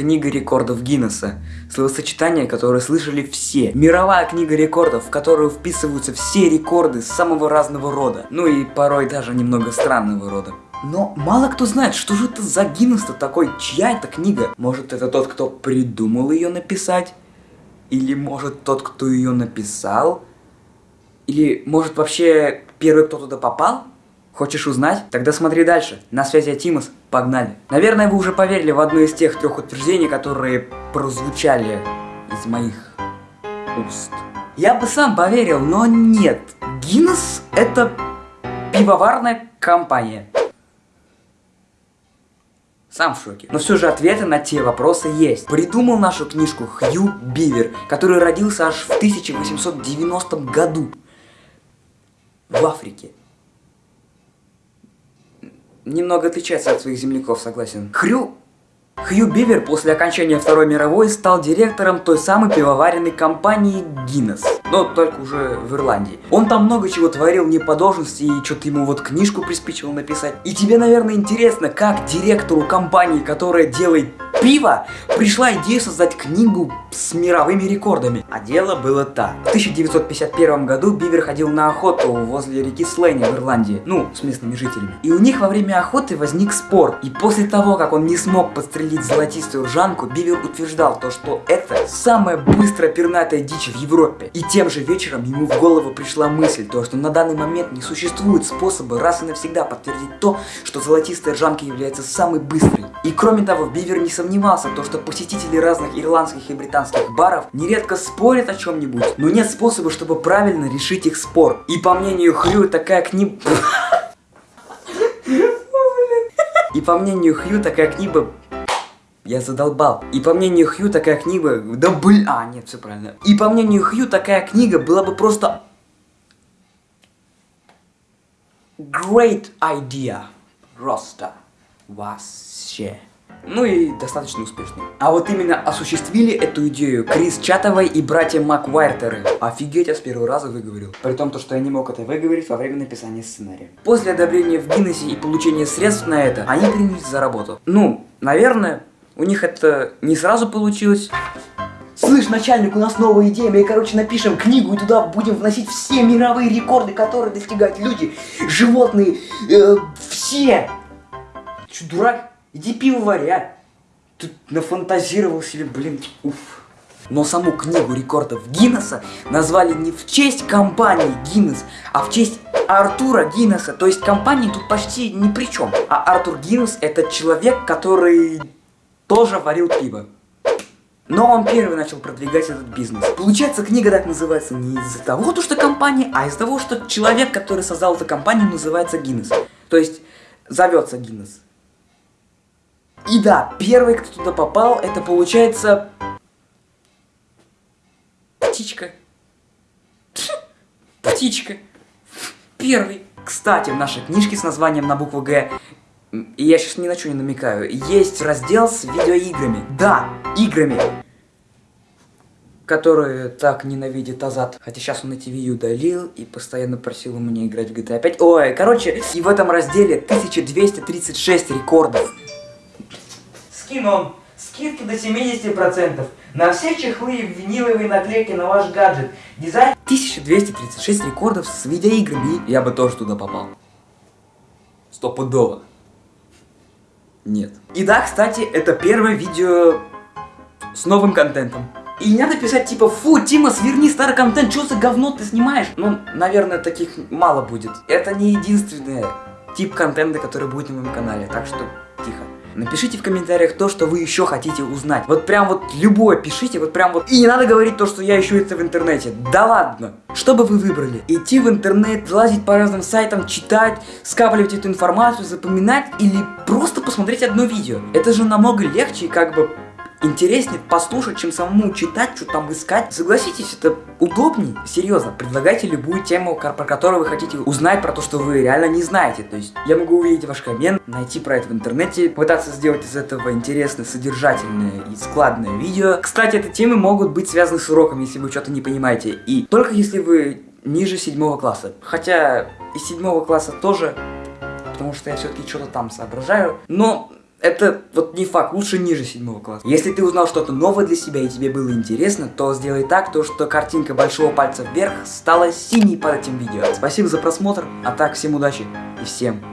Книга рекордов Гиннесса. Словосочетание, которое слышали все. Мировая книга рекордов, в которую вписываются все рекорды самого разного рода. Ну и порой даже немного странного рода. Но мало кто знает, что же это за Гиннес-то такой, чья это книга? Может это тот, кто придумал ее написать? Или может тот, кто ее написал? Или может вообще первый, кто туда попал? Хочешь узнать? Тогда смотри дальше. На связи Тимус. Погнали. Наверное, вы уже поверили в одно из тех трех утверждений, которые прозвучали из моих уст. Я бы сам поверил, но нет. Гиннес это пивоварная компания. Сам в шоке. Но все же ответы на те вопросы есть. Придумал нашу книжку Хью Бивер, который родился аж в 1890 году в Африке. Немного отличается от своих земляков, согласен. Хрю Хью Бивер после окончания Второй мировой стал директором той самой пивоваренной компании Guinness, но только уже в Ирландии. Он там много чего творил не по должности и что-то ему вот книжку приспичивал написать. И тебе, наверное, интересно, как директору компании, которая делает пива, пришла идея создать книгу с мировыми рекордами. А дело было так. В 1951 году Бивер ходил на охоту возле реки Слейни в Ирландии, ну, с местными жителями. И у них во время охоты возник спор. И после того, как он не смог подстрелить золотистую ржанку, Бивер утверждал то, что это самая быстрая пернатая дичь в Европе. И тем же вечером ему в голову пришла мысль, то, что на данный момент не существует способа раз и навсегда подтвердить то, что золотистая ржанка является самой быстрой. И кроме того, Бивер не сомневался, то, что посетители разных ирландских и британских баров нередко спорят о чем-нибудь, но нет способа, чтобы правильно решить их спор. И по мнению Хрю, такая книга... И по мнению Хью, такая книга я задолбал. И по мнению Хью, такая книга... Да блин... А, нет, все правильно. И по мнению Хью, такая книга была бы просто... Great idea. Просто. Вообще. Ну и достаточно успешный. А вот именно осуществили эту идею Крис Чатовой и братья Маквайртеры. Офигеть, я с первого раза выговорил. При том, то, что я не мог это выговорить во время написания сценария. После одобрения в Гиннессе и получения средств на это, они принялись за работу. Ну, наверное, у них это не сразу получилось. Слышь, начальник, у нас новая идея, мы, короче, напишем книгу и туда будем вносить все мировые рекорды, которые достигают люди, животные, э, все. Че, дурак? Иди пиво варя. Тут нафантазировал себе, блин, уф. Но саму книгу рекордов Гиннесса назвали не в честь компании Гиннес, а в честь Артура Гиннесса. То есть компании тут почти ни при чем. А Артур Гиннес это человек, который тоже варил пиво. Но он первый начал продвигать этот бизнес. Получается, книга так называется не из-за того, что компания, а из-за того, что человек, который создал эту компанию, называется Гиннес. То есть, зовется Гиннес. И да, первый, кто туда попал, это получается... Птичка. Птичка. Первый. Кстати, в нашей книжке с названием на букву Г, я сейчас ни на что не намекаю, есть раздел с видеоиграми. Да, играми. Которые так ненавидит Азат. Хотя сейчас он эти видео удалил и постоянно просил у меня играть в GTA 5. Ой, короче, и в этом разделе 1236 рекордов. Скин он. Скидки до 70%. На все чехлы и виниловые наклейки на ваш гаджет. Дизайн 1236 рекордов с видеоиграми. Я бы тоже туда попал. Стопудово. Нет. И да, кстати, это первое видео с новым контентом. И не надо писать типа, фу, Тима, сверни старый контент, что за говно ты снимаешь? Ну, наверное, таких мало будет. Это не единственный тип контента, который будет на моем канале, так что тихо. Напишите в комментариях то, что вы еще хотите узнать. Вот прям вот любое пишите, вот прям вот. И не надо говорить то, что я ищу это в интернете. Да ладно. Что бы вы выбрали? Идти в интернет, лазить по разным сайтам, читать, скапливать эту информацию, запоминать или просто посмотреть одно видео? Это же намного легче и как бы интереснее послушать, чем самому читать, что там искать. Согласитесь, это удобнее. Серьезно, предлагайте любую тему, про которую вы хотите узнать, про то, что вы реально не знаете. То есть я могу увидеть ваш коммент, найти про это в интернете, пытаться сделать из этого интересное, содержательное и складное видео. Кстати, эти темы могут быть связаны с уроком, если вы что-то не понимаете. И только если вы ниже седьмого класса. Хотя из седьмого класса тоже, потому что я все-таки что-то там соображаю. Но Это вот не факт, лучше ниже седьмого класса. Если ты узнал что-то новое для себя и тебе было интересно, то сделай так, то что картинка большого пальца вверх стала синей под этим видео. Спасибо за просмотр, а так всем удачи и всем